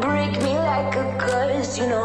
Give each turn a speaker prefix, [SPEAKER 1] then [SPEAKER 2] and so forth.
[SPEAKER 1] break me like a curse, you know.